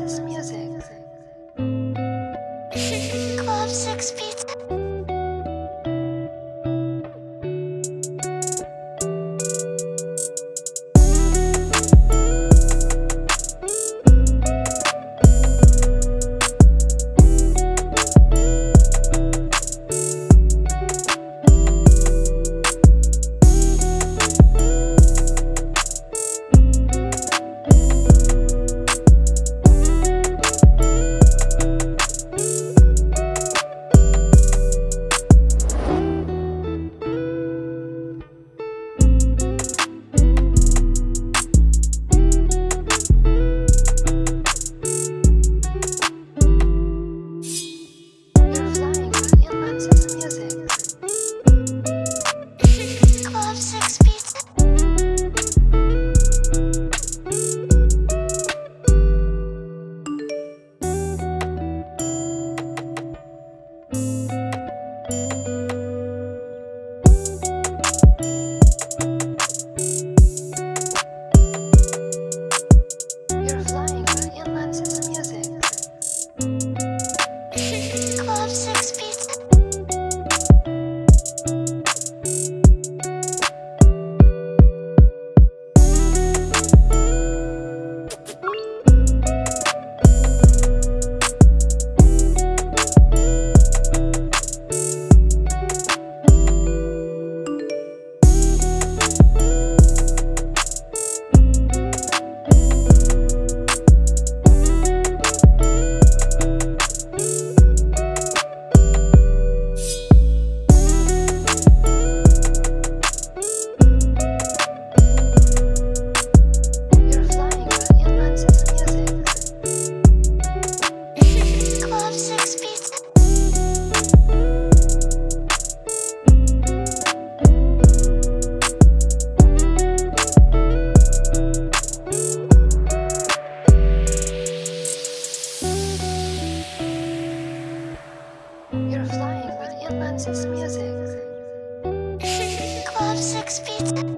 This is music. Club 6 p. love sex. Is music. Club Six Pizza.